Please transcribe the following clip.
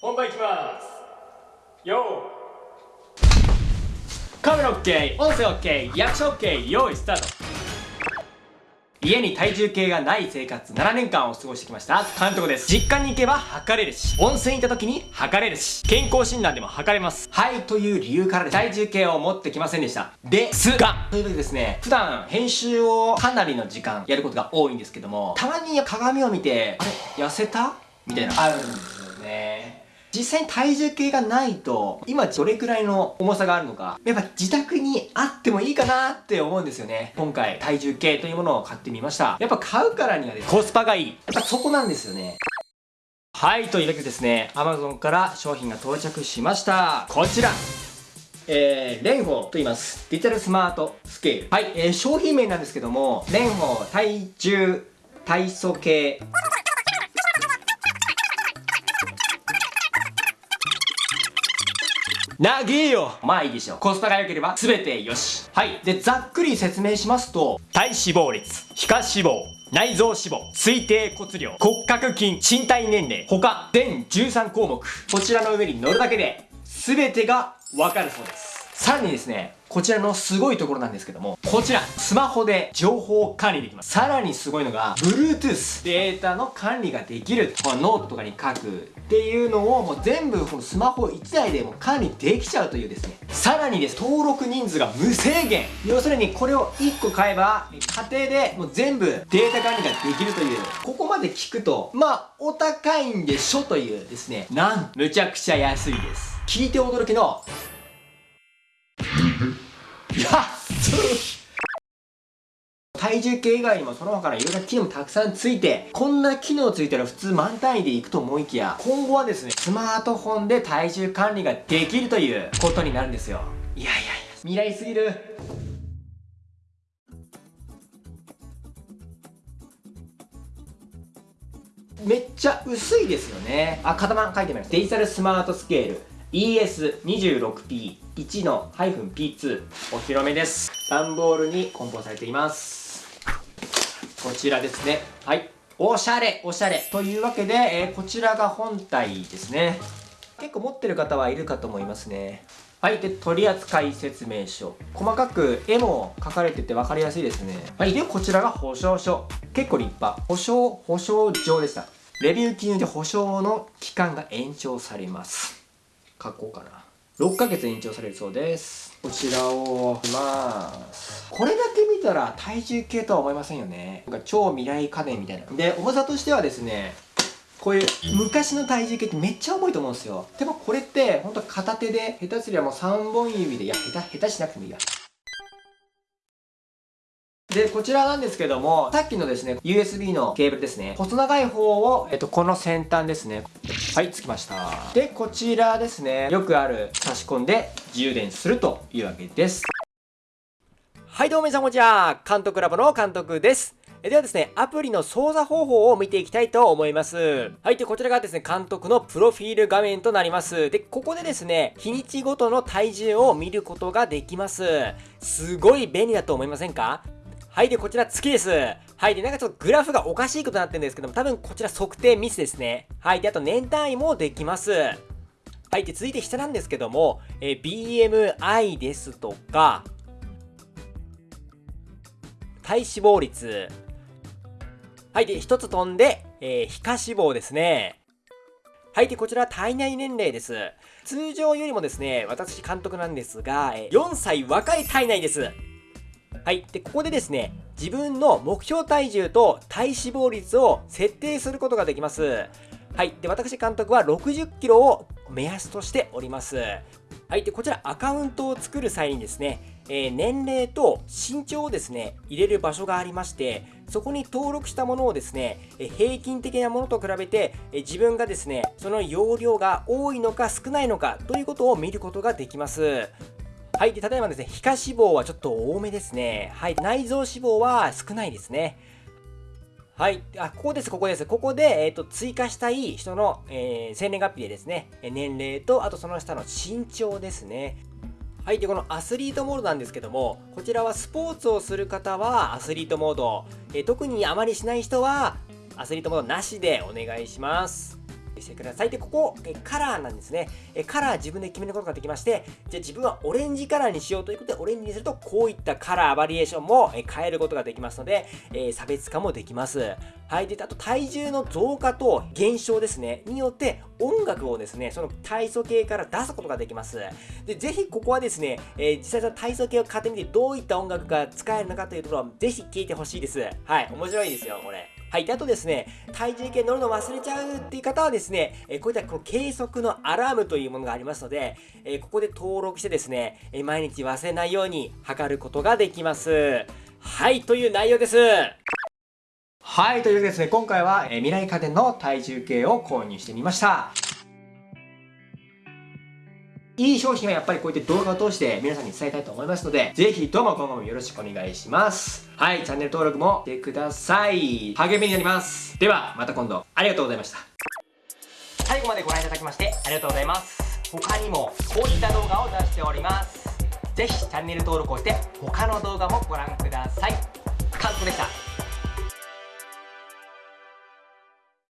本番いきます。よーカメラ OK 音声 OK リアクション OK 用意スタート。家に体重計がない生活7年間を過ごしてきました。監督です。実家に行けば測れるし温泉行った時に測れるし健康診断でも測れます。はいという理由から体重計を持ってきませんでした。ですがというわけでですね普段編集をかなりの時間やることが多いんですけどもたまに鏡を見てあれ痩せた？みたいな。あるんですよね。実際に体重計がないと、今どれくらいの重さがあるのか、やっぱ自宅にあってもいいかなって思うんですよね。今回、体重計というものを買ってみました。やっぱ買うからにはですコスパがいい。やっぱそこなんですよね。はい、というわけでですね、Amazon から商品が到着しました。こちらえー、レンホーと言います。デジタルスマートスケール。はい、えー、商品名なんですけども、レンホー体重体組計なげえよまあいいでしょう。コスパが良ければ全てよし。はい。で、ざっくり説明しますと、体脂肪率、皮下脂肪、内臓脂肪、推定骨量、骨格筋、身体年齢、他、全13項目。こちらの上に乗るだけで、全てがわかるそうです。さらにですね、こちらのすごいところなんですけども、こちら、スマホで情報管理できます。さらにすごいのが、Bluetooth、データの管理ができる。このノートとかに書くっていうのをもう全部このスマホ1台でも管理できちゃうというですね。さらにです、登録人数が無制限。要するにこれを1個買えば、家庭でもう全部データ管理ができるという、ここまで聞くと、まあ、お高いんでしょというですね、なんむちゃくちゃ安いです。聞いて驚きのいや体重計以外にもその他のいろんな機能もたくさんついて、こんな機能ついたら普通満単位でいくと思いきや、今後はですね、スマートフォンで体重管理ができるということになるんですよ。いやいやいや、未来すぎる。めっちゃ薄いですよね。あ、型番書いてみます。デジタルスマートスケール。ES26P1 の -P2 お披露目です。段ボールに梱包されています。こちらですね。はい。おしゃれ。おしゃれ。というわけで、えー、こちらが本体ですね。結構持ってる方はいるかと思いますね。はい。で取扱説明書。細かく絵も書かれてて分かりやすいですね。はい。でこちらが保証書。結構立派。保証保証状でした。レビュー記入で保証の期間が延長されます。書こうかな6ヶ月延長されるそうです。こちらをます。これだけ見たら体重計とは思いませんよね。なんか超未来家電みたいな。で重さとしてはですねこういう昔の体重計ってめっちゃ重いと思うんですよ。でもこれってほんと片手で下手すりゃもう3本指でいや下手下手しなくてもいいや。で、こちらなんですけども、さっきのですね、USB のケーブルですね。細長い方を、えっと、この先端ですね。はい、つきました。で、こちらですね、よくある差し込んで充電するというわけです。はいどうも皆さんこんにちは。監督ラボの監督です。ではですね、アプリの操作方法を見ていきたいと思います。はい、で、こちらがですね、監督のプロフィール画面となります。で、ここでですね、日にちごとの体重を見ることができます。すごい便利だと思いませんか？はい、で、こちら月です。はい、で、なんかちょっとグラフがおかしいことになってるんですけども、多分こちら測定ミスですね。はい、で、あと年単位もできます。はい、で、続いて下なんですけども、え BMI ですとか、体脂肪率。はい、で、一つ飛んで、えー、皮下脂肪ですね。はい、で、こちら体内年齢です。通常よりもですね、私監督なんですが、4歳若い体内です。はい。で、ここでですね、自分の目標体重と体脂肪率を設定することができます。はい。で、私監督は60キロを目安としております。はい。で、こちらアカウントを作る際にですね、えー、年齢と身長をですね、入れる場所がありまして、そこに登録したものをですね、え平均的なものと比べて、え自分がですね、その容量が多いのか少ないのかということを見ることができます。はい。で、例えばですね、皮下脂肪はちょっと多めですね。はい。内臓脂肪は少ないですね。はい。あ、ここです、ここです。ここで、えっ、ー、と、追加したい人の、えー、生年月日でですね、年齢と、あとその下の身長ですね。はい。で、このアスリートモードなんですけども、こちらはスポーツをする方はアスリートモード、えー、特にあまりしない人はアスリートモードなしでお願いします。してください。で、ここ、えカラーなんですね。えカラー自分で決めることができまして、じゃあ自分はオレンジカラーにしようということで、オレンジにすると、こういったカラーバリエーションも変えることができますので、え差別化もできます。はい。で、あと体重の増加と減少ですね、によって音楽をですね、その体組計から出すことができます。で、ぜひここはですね、えー、実際その体組計を買ってみてどういった音楽が使えるのかというところをぜひ聞いてほしいです。はい。面白いですよ、これ。はい。で、あとですね、体重計乗るの忘れちゃうっていう方はですね、えこういったこの計測のアラームというものがありますので、えここで登録してですね、え毎日忘れないように測ることができます。はい、という内容です。はい、というわけでですね、今回は、え未来家電の体重計を購入してみました。いい商品はやっぱりこういった動画を通して皆さんに伝えたいと思いますので、ぜひどうも今後もよろしくお願いします。はい、チャンネル登録もしてください。励みになります。では、また今度、ありがとうございました。最後までご覧いただきましてありがとうございます。他にもこういった動画を出しております。ぜひチャンネル登録をして他の動画もご覧ください。韓国でした